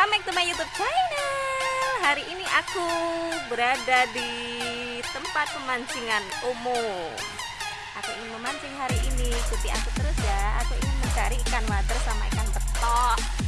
welcome back to my youtube channel. Hari ini aku berada di tempat pemancingan umum. Aku ingin memancing hari ini, ikuti aku terus ya. Aku ingin mencari ikan water sama ikan betok